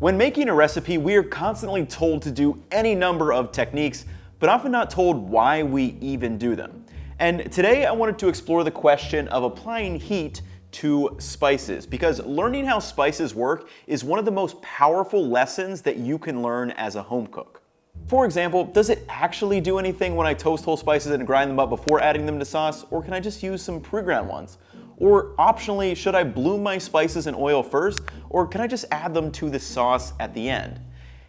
When making a recipe, we are constantly told to do any number of techniques, but often not told why we even do them. And today I wanted to explore the question of applying heat to spices because learning how spices work is one of the most powerful lessons that you can learn as a home cook. For example, does it actually do anything when I toast whole spices and grind them up before adding them to sauce, or can I just use some pre-ground ones? Or optionally, should I bloom my spices in oil first, or can I just add them to the sauce at the end?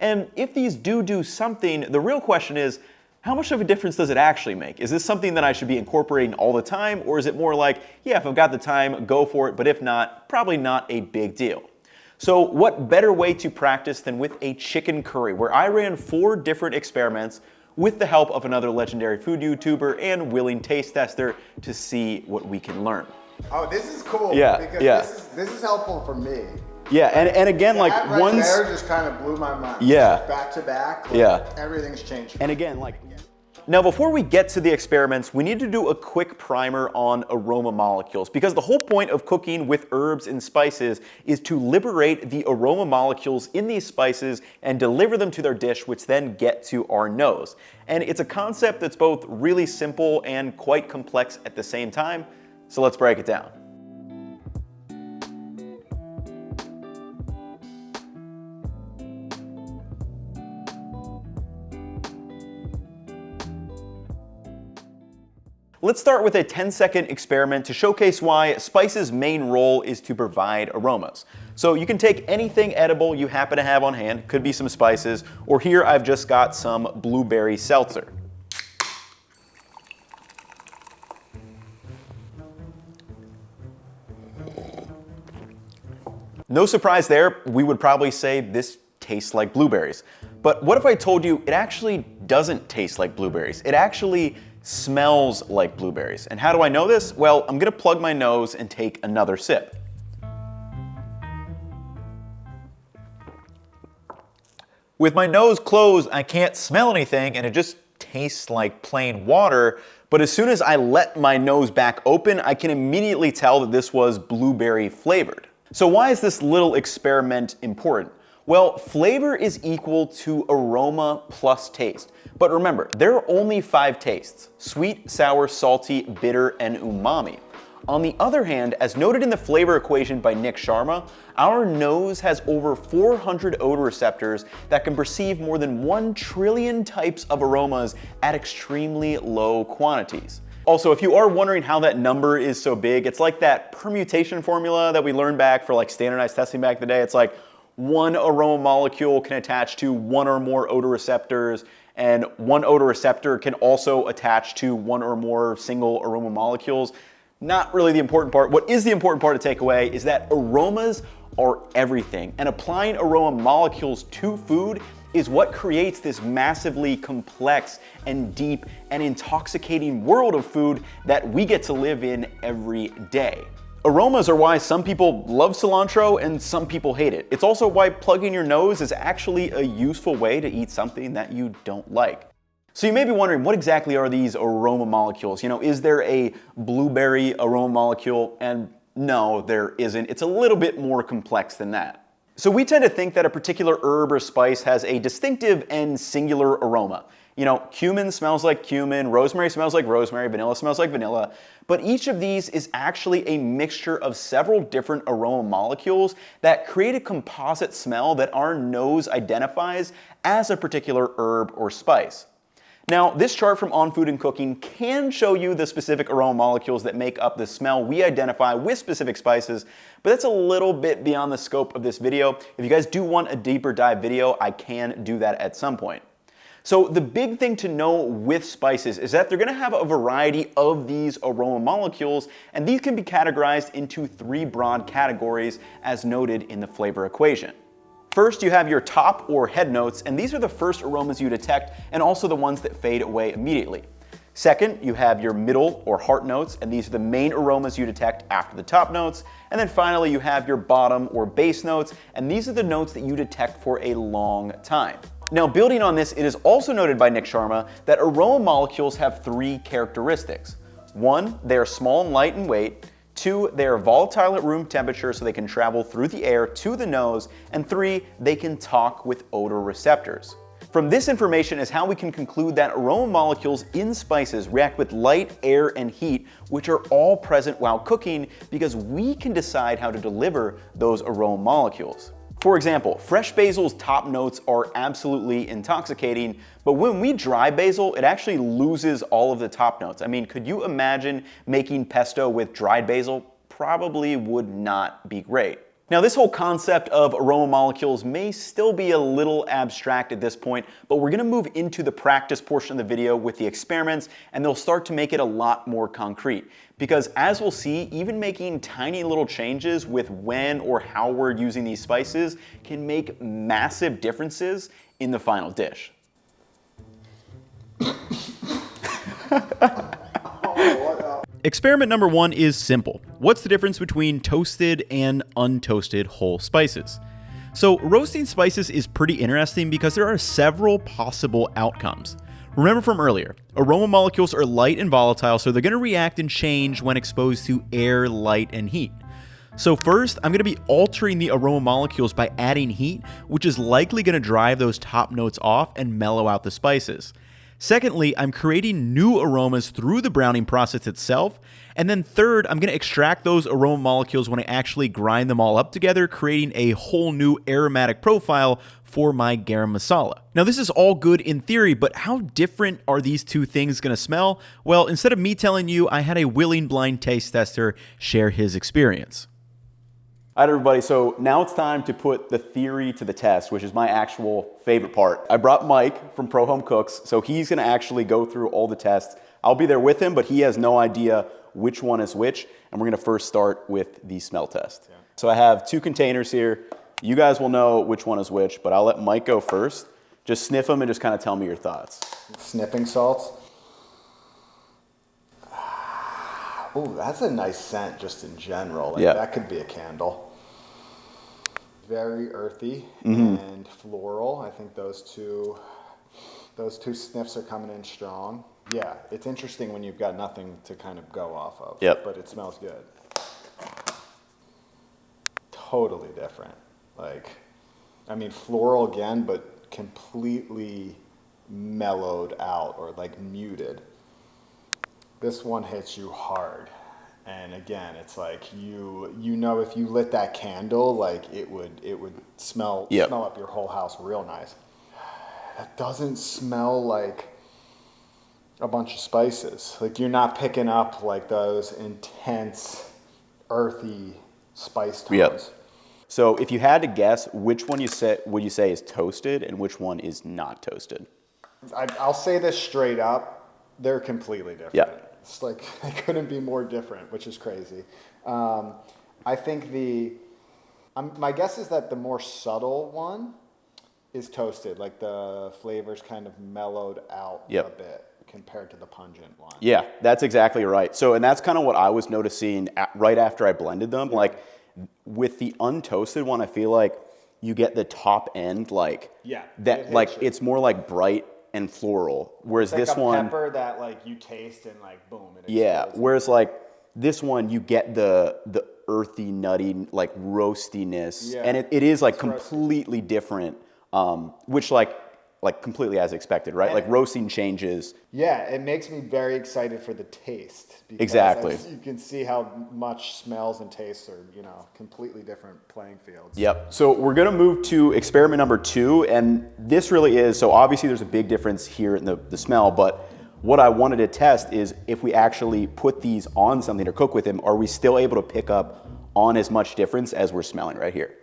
And if these do do something, the real question is, how much of a difference does it actually make? Is this something that I should be incorporating all the time, or is it more like, yeah, if I've got the time, go for it, but if not, probably not a big deal. So what better way to practice than with a chicken curry, where I ran four different experiments with the help of another legendary food YouTuber and willing taste tester to see what we can learn. Oh, this is cool. Yeah, because yeah. This is, this is helpful for me. Yeah, and, and again, like that right once, there just kind of blew my mind. Yeah. Back to back. like, Yeah. Everything's changed. and again, like, now before we get to the experiments, we need to do a quick primer on aroma molecules because the whole point of cooking with herbs and spices is to liberate the aroma molecules in these spices and deliver them to their dish, which then get to our nose. And it's a concept that's both really simple and quite complex at the same time, so let's break it down. Let's start with a 10 second experiment to showcase why spice's main role is to provide aromas. So you can take anything edible you happen to have on hand, could be some spices, or here I've just got some blueberry seltzer. No surprise there, we would probably say this tastes like blueberries. But what if I told you it actually doesn't taste like blueberries? It actually smells like blueberries. And how do I know this? Well, I'm gonna plug my nose and take another sip. With my nose closed, I can't smell anything and it just tastes like plain water. But as soon as I let my nose back open, I can immediately tell that this was blueberry flavored. So why is this little experiment important? Well, flavor is equal to aroma plus taste. But remember, there are only five tastes, sweet, sour, salty, bitter, and umami. On the other hand, as noted in the flavor equation by Nik Sharma, our nose has over 400 odor receptors that can perceive more than 1 trillion types of aromas at extremely low quantities. Also, if you are wondering how that number is so big, it's like that permutation formula that we learned back for like standardized testing back in the day. It's like one aroma molecule can attach to one or more odor receptors and one odor receptor can also attach to one or more single aroma molecules. Not really the important part. What is the important part to take away is that aromas are everything and applying aroma molecules to food is what creates this massively complex and deep and intoxicating world of food that we get to live in every day. Aromas are why some people love cilantro and some people hate it. It's also why plugging your nose is actually a useful way to eat something that you don't like. So you may be wondering, what exactly are these aroma molecules? You know, is there a blueberry aroma molecule? And no, there isn't. It's a little bit more complex than that. So we tend to think that a particular herb or spice has a distinctive and singular aroma. You know, cumin smells like cumin, rosemary smells like rosemary, vanilla smells like vanilla, but each of these is actually a mixture of several different aroma molecules that create a composite smell that our nose identifies as a particular herb or spice. Now, this chart from On Food and Cooking can show you the specific aroma molecules that make up the smell we identify with specific spices, but that's a little bit beyond the scope of this video. If you guys do want a deeper dive video, I can do that at some point. So the big thing to know with spices is that they're gonna have a variety of these aroma molecules, and these can be categorized into three broad categories as noted in the flavor equation. First, you have your top or head notes, and these are the first aromas you detect and also the ones that fade away immediately. Second, you have your middle or heart notes, and these are the main aromas you detect after the top notes. And then finally, you have your bottom or base notes, and these are the notes that you detect for a long time. Now, building on this, it is also noted by Nik Sharma that aroma molecules have three characteristics. One, they are small and light in weight. Two, they are volatile at room temperature so they can travel through the air to the nose. And three, they can talk with odor receptors. From this information is how we can conclude that aroma molecules in spices react with light, air, and heat, which are all present while cooking because we can decide how to deliver those aroma molecules. For example, fresh basil's top notes are absolutely intoxicating, but when we dry basil, it actually loses all of the top notes. I mean, could you imagine making pesto with dried basil? Probably would not be great. Now this whole concept of aroma molecules may still be a little abstract at this point, but we're gonna move into the practice portion of the video with the experiments and they'll start to make it a lot more concrete. Because as we'll see, even making tiny little changes with when or how we're using these spices can make massive differences in the final dish. Experiment number one is simple. What's the difference between toasted and untoasted whole spices? So roasting spices is pretty interesting because there are several possible outcomes. Remember from earlier, aroma molecules are light and volatile, so they're going to react and change when exposed to air, light, and heat. So first, I'm going to be altering the aroma molecules by adding heat, which is likely going to drive those top notes off and mellow out the spices. Secondly, I'm creating new aromas through the browning process itself. And then third, I'm going to extract those aroma molecules when I actually grind them all up together, creating a whole new aromatic profile for my garam masala. Now this is all good in theory, but how different are these two things going to smell? Well, instead of me telling you, I had a willing blind taste tester share his experience. All right, everybody, so now it's time to put the theory to the test, which is my actual favorite part. I brought Mike from Pro Home Cooks, so he's gonna actually go through all the tests. I'll be there with him, but he has no idea which one is which, and we're gonna first start with the smell test. Yeah. So I have two containers here. You guys will know which one is which, but I'll let Mike go first. Just sniff them and just kind of tell me your thoughts. Sniffing salts. Oh, that's a nice scent just in general. Like, yeah. That could be a candle. Very earthy mm-hmm. and floral. I think those two, those two sniffs are coming in strong. Yeah, it's interesting when you've got nothing to kind of go off of. Yep. But it smells good. Totally different. Like, I mean, floral again, but completely mellowed out or like muted. This one hits you hard. And again, it's like you you know if you lit that candle, like it would it would smell yep. smell up your whole house real nice. That doesn't smell like a bunch of spices. Like you're not picking up like those intense, earthy spice tones. Yep. So if you had to guess, which one you say would you say is toasted and which one is not toasted? I, will say this straight up: they're completely different. Yeah. It's like they couldn't be more different, which is crazy. Um, I think the, um, my guess is that the more subtle one is toasted, like the flavors kind of mellowed out yep. a bit compared to the pungent one. Yeah, that's exactly right. So, and that's kind of what I was noticing at, right after I blended them. Yeah. Like with the untoasted one, I feel like you get the top end, like yeah, that, like you. it's more like bright and floral. Whereas like this one, pepper that like you taste and like boom. yeah. Whereas like this one, you get the the earthy, nutty, like roastiness, yeah. and it, it is like it's completely roasty. different. Um, which like like completely as expected, right? And like roasting changes. Yeah, it makes me very excited for the taste. Exactly. You can see how much smells and tastes are, you know, completely different playing fields. Yep. So we're gonna move to experiment number two, and this really is, so obviously there's a big difference here in the, the smell, but what I wanted to test is if we actually put these on something or cook with them, are we still able to pick up on as much difference as we're smelling right here?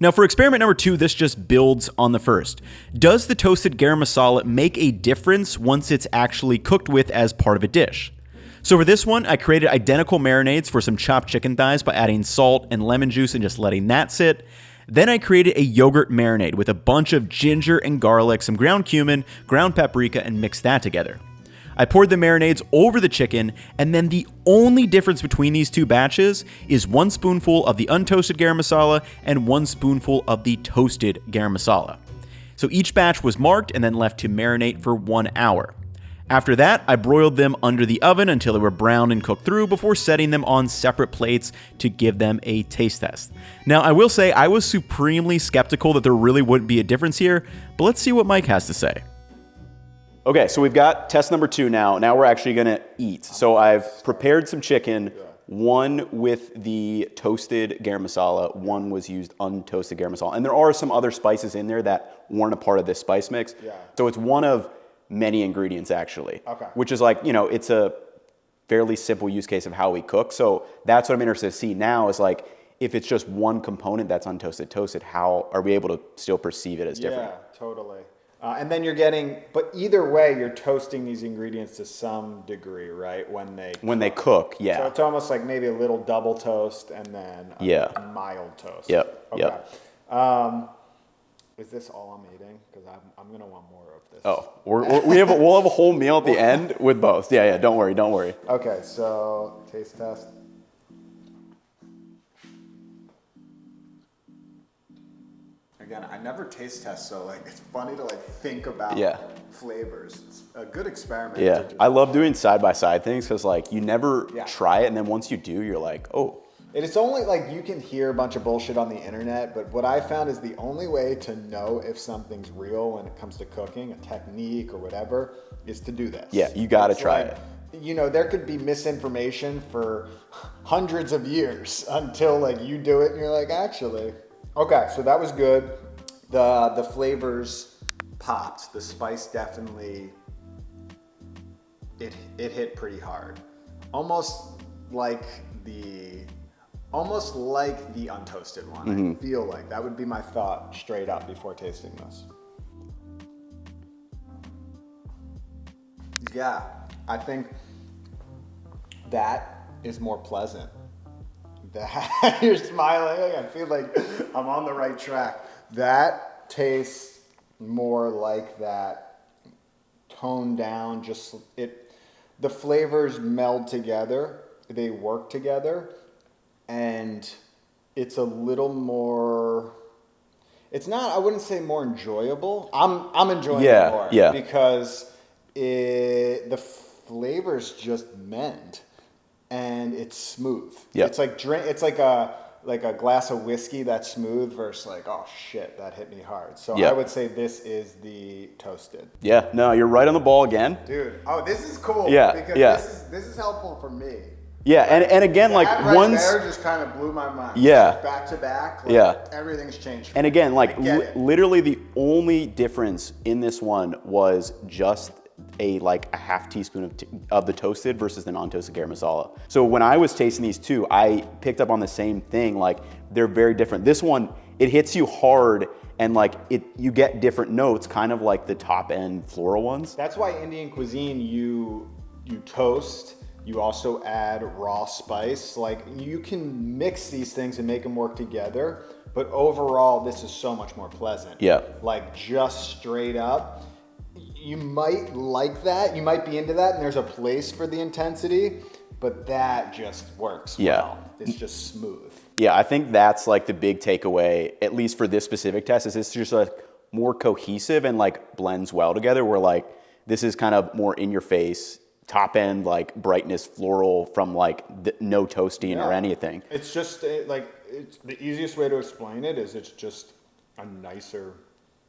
Now for experiment number two, this just builds on the first. Does the toasted garam masala make a difference once it's actually cooked with as part of a dish? So for this one, I created identical marinades for some chopped chicken thighs by adding salt and lemon juice and just letting that sit. Then I created a yogurt marinade with a bunch of ginger and garlic, some ground cumin, ground paprika, and mixed that together. I poured the marinades over the chicken, and then the only difference between these two batches is one spoonful of the untoasted garam masala and one spoonful of the toasted garam masala. So each batch was marked and then left to marinate for one hour. After that, I broiled them under the oven until they were browned and cooked through before setting them on separate plates to give them a taste test. Now, I will say I was supremely skeptical that there really wouldn't be a difference here, but let's see what Mike has to say. Okay, so we've got test number two now. Now we're actually gonna eat. So I've prepared some chicken. One with the toasted garam masala, one was used untoasted garam masala. And there are some other spices in there that weren't a part of this spice mix. Yeah. So it's one of many ingredients actually. Okay. Which is like, you know, it's a fairly simple use case of how we cook. So that's what I'm interested to see now is like, if it's just one component that's untoasted toasted, how are we able to still perceive it as different? Yeah, totally. Uh, and then you're getting, but either way, you're toasting these ingredients to some degree, right? When they When they cook, yeah. So it's almost like maybe a little double toast and then a Yeah. mild toast. Yep, Okay. yep. Um, is this all I'm eating? Because I'm, I'm gonna want more of this. Oh, we're, we're, we have a, we'll have a whole meal at the end with both. Yeah, yeah. Don't worry, don't worry. Okay, so taste test. Again, I never taste test, so like it's funny to like think about Yeah. flavors. It's a good experiment. Yeah, I love doing side by side things because like you never Yeah. try it, and then once you do, you're like, oh, And it's only like you can hear a bunch of bullshit on the internet, but what I found is the only way to know if something's real when it comes to cooking, a technique or whatever, is to do this. Yeah, you gotta It's try like, it. You know, there could be misinformation for hundreds of years until like you do it and you're like, actually. Okay, so that was good. The the flavors popped. The spice definitely it it hit pretty hard. Almost like the almost like the untoasted one. I mm-hmm. feel like that would be my thought straight up before tasting this. Yeah, I think that is more pleasant. That you're smiling. I feel like I'm on the right track. That tastes more like that toned down. Just it, the flavors meld together. They work together, and it's a little more. It's not. I wouldn't say more enjoyable. I'm I'm enjoying Yeah, it more yeah. because it the flavors just mend and it's smooth. Yeah. It's like drink. It's like a like a glass of whiskey that's smooth versus like oh shit that hit me hard. So I would say this is the toasted. yeah, no, you're right on the ball again. Dude, oh this is cool. Yeah, because yeah. this is this is helpful for me. Yeah, and, and again, like that right once, there just kind of blew my mind. Yeah. back to back. Like, Yeah. everything's changed. and again, like I li- it. literally the only difference in this one was just a like a half teaspoon of, of the toasted versus the non-toasted garam masala. So when I was tasting these two, I picked up on the same thing. Like they're very different. This one, it hits you hard, and like it, you get different notes, kind of like the top end floral ones. That's why Indian cuisine you you toast. You also add raw spice. Like you can mix these things and make them work together. But overall, this is so much more pleasant. Yeah. Like just straight up. You might like that. You might be into that, and there's a place for the intensity. But that just works Yeah. well. It's just smooth. Yeah, I think that's like the big takeaway, at least for this specific test, is it's just like more cohesive and like blends well together. Where like this is kind of more in your face, top end like brightness floral from like the, no toasting or anything. It's just uh, like it's the easiest way to explain it is it's just a nicer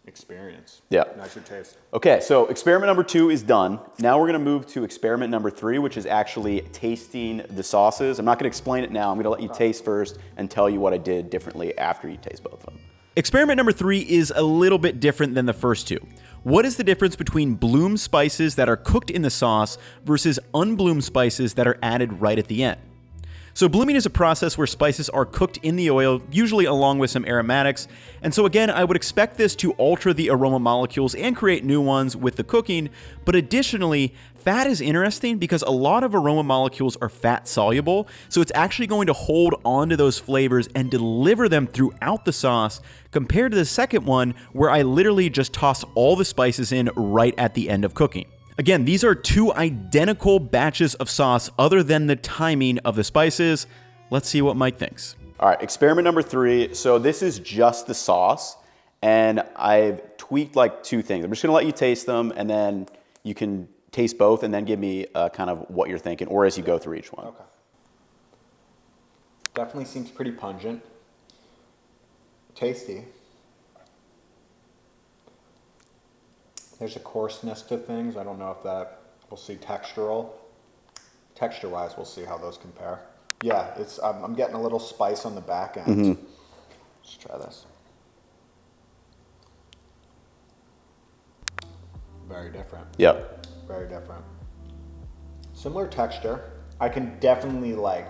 experience. Yeah. Nicer taste. Okay, so experiment number two is done. Now we're gonna move to experiment number three, which is actually tasting the sauces. I'm not gonna explain it now. I'm gonna let you taste first and tell you what I did differently after you taste both of them. Experiment number three is a little bit different than the first two. What is the difference between bloom spices that are cooked in the sauce versus unbloomed spices that are added right at the end? So, blooming is a process where spices are cooked in the oil, usually along with some aromatics. And so, again, I would expect this to alter the aroma molecules and create new ones with the cooking. But additionally, fat is interesting because a lot of aroma molecules are fat soluble. So, it's actually going to hold onto those flavors and deliver them throughout the sauce, compared to the second one, where I literally just toss all the spices in right at the end of cooking. Again, these are two identical batches of sauce other than the timing of the spices. Let's see what Mike thinks. All right, experiment number three. So this is just the sauce, and I've tweaked like two things. I'm just gonna let you taste them, and then you can taste both and then give me uh, kind of what you're thinking, or as you go through each one. Okay. Definitely seems pretty pungent. Tasty. There's a coarseness to things. I don't know if that we'll see textural. Texture wise, we'll see how those compare. Yeah, it's I'm, I'm getting a little spice on the back end. Let's try this. Very different. Yep. Very different. Similar texture. I can definitely like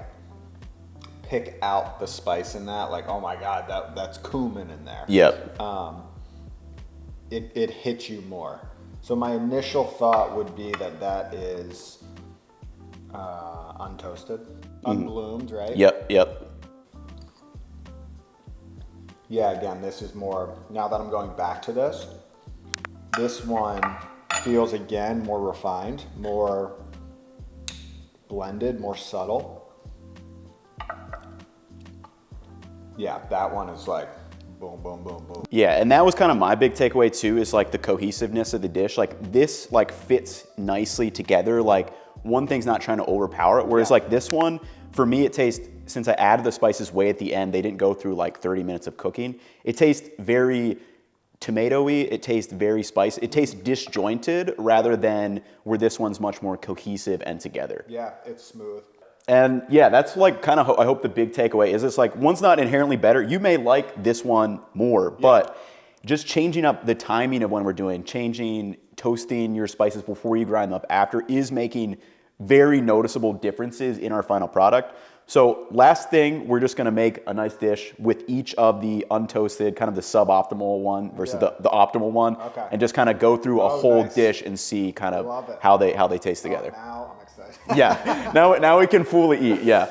pick out the spice in that. Like, oh my god, that that's cumin in there. Yep. Um, it it hits you more. So my initial thought would be that that is uh, untoasted, unbloomed, right? Yep. Yep. Yeah, again, this is more, now that I'm going back to this, this one feels again more refined, more blended, more subtle. Yeah, that one is like boom, boom, boom, boom. Yeah, and that was kind of my big takeaway too, is like the cohesiveness of the dish. Like this like fits nicely together. Like one thing's not trying to overpower it. Whereas Yeah. like this one, for me, it tastes, since I added the spices way at the end, they didn't go through like 30 minutes of cooking. It tastes very tomatoey, it tastes very spicy. It tastes disjointed rather than where this one's much more cohesive and together. Yeah, it's smooth. And yeah, that's like kind of, ho- I hope the big takeaway is it's like one's not inherently better. You may like this one more, but just changing up the timing of when we're doing, changing, toasting your spices before you grind them up after is making very noticeable differences in our final product. So last thing, we're just gonna make a nice dish with each of the untoasted, kind of the suboptimal one versus Yeah. the, the optimal one, Okay. and just kind of go through a Oh, whole nice. dish and see kind of how they how they taste Oh, together. now I'm excited. Yeah, now now we can fully eat. Yeah.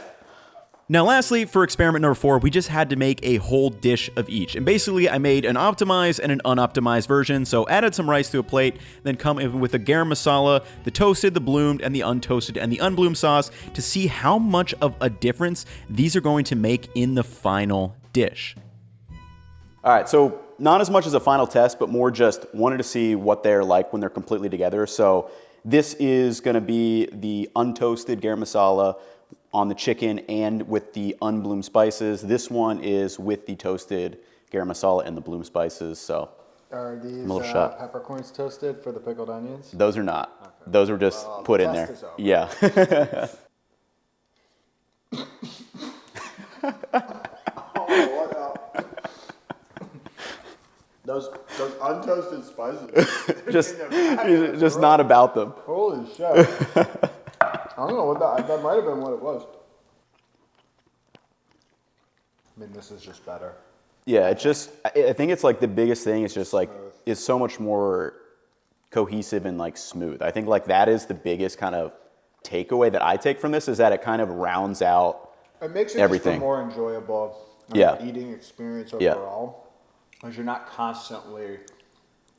Now, lastly, for experiment number four, we just had to make a whole dish of each. And basically, I made an optimized and an unoptimized version. So, added some rice to a plate, then come in with the garam masala, the toasted, the bloomed, and the untoasted, and the unbloomed sauce to see how much of a difference these are going to make in the final dish. All right, so not as much as a final test, but more just wanted to see what they're like when they're completely together. So this is gonna be the untoasted garam masala on the chicken and with the unbloomed spices. This one is with the toasted garam masala and the bloom spices. So Are these uh, peppercorns toasted for the pickled onions? those are not. Those were just Well, put the in there. test is over. Yeah. Those those untoasted spices. just just not about them. Holy shit. I don't know what that that might have been what it was. I mean this is just better. Yeah, it's just I think it's like the biggest thing is just like it's so much more cohesive and like smooth. I think like that is the biggest kind of takeaway that I take from this is that it kind of rounds out It makes it Everything. more enjoyable uh, Yeah. eating experience overall. Yeah. Because you're not constantly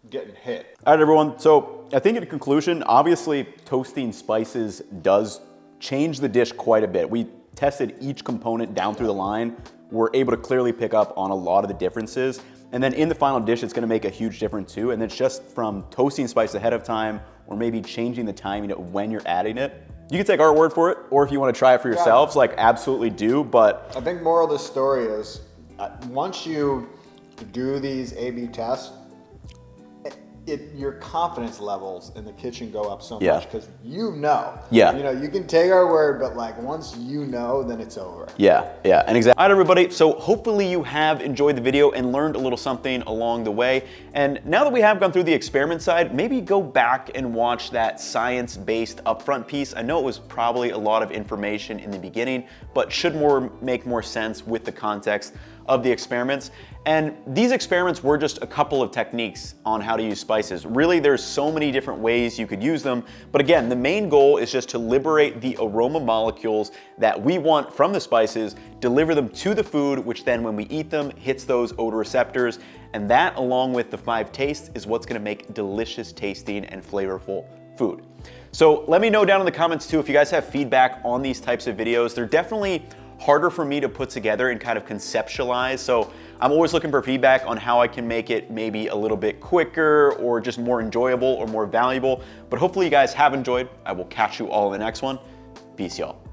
getting hit. All right, everyone. So I think in conclusion, obviously toasting spices does change the dish quite a bit. We tested each component down through the line. We're able to clearly pick up on a lot of the differences. And then in the final dish, it's gonna make a huge difference too. And it's just from toasting spice ahead of time or maybe changing the timing of when you're adding it. You can take our word for it, or if you wanna try it for yourselves, like absolutely do. But I think moral of the story is uh, once you do these A/B tests, it, your confidence levels in the kitchen go up so Yeah. much because you know. Yeah. You know, you can take our word, but like once you know, then it's over. Yeah, yeah, and exactly. All right, everybody, so hopefully you have enjoyed the video and learned a little something along the way. And now that we have gone through the experiment side, maybe go back and watch that science-based upfront piece. I know it was probably a lot of information in the beginning, but should more make more sense with the context of the experiments. And these experiments were just a couple of techniques on how to use spices. Really, there's so many different ways you could use them. But again, the main goal is just to liberate the aroma molecules that we want from the spices, deliver them to the food, which then when we eat them, hits those odor receptors. And that, along with the five tastes, is what's gonna make delicious tasting and flavorful food. So let me know down in the comments too if you guys have feedback on these types of videos. They're definitely harder for me to put together and kind of conceptualize. So I'm always looking for feedback on how I can make it maybe a little bit quicker or just more enjoyable or more valuable. But hopefully you guys have enjoyed. I will catch you all in the next one. Peace, y'all.